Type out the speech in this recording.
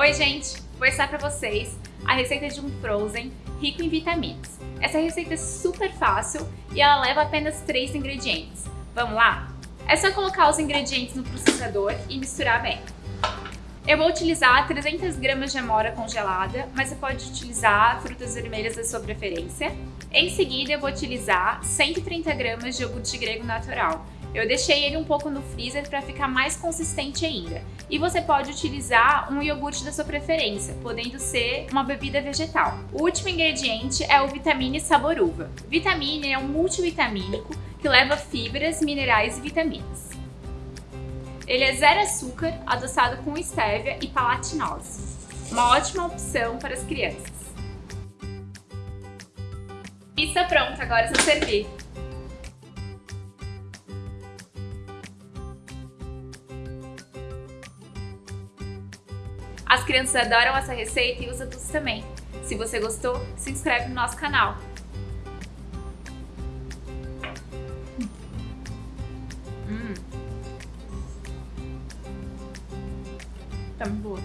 Oi gente, vou ensinar para vocês a receita de um frozen rico em vitaminas. Essa receita é super fácil e ela leva apenas 3 ingredientes. Vamos lá? É só colocar os ingredientes no processador e misturar bem. Eu vou utilizar 300 gramas de amora congelada, mas você pode utilizar frutas vermelhas da sua preferência. Em seguida, eu vou utilizar 130 gramas de iogurte grego natural. Eu deixei ele um pouco no freezer para ficar mais consistente ainda. E você pode utilizar um iogurte da sua preferência, podendo ser uma bebida vegetal. O último ingrediente é o Vitamine Sabor Uva. Vitamine é um multivitamínico que leva fibras, minerais e vitaminas. Ele é zero açúcar, adoçado com estévia e palatinose. Uma ótima opção para as crianças. Pizza pronta, agora é só servir. As crianças adoram essa receita e os adultos também. Se você gostou, se inscreve no nosso canal. Hum. Tá muito boa.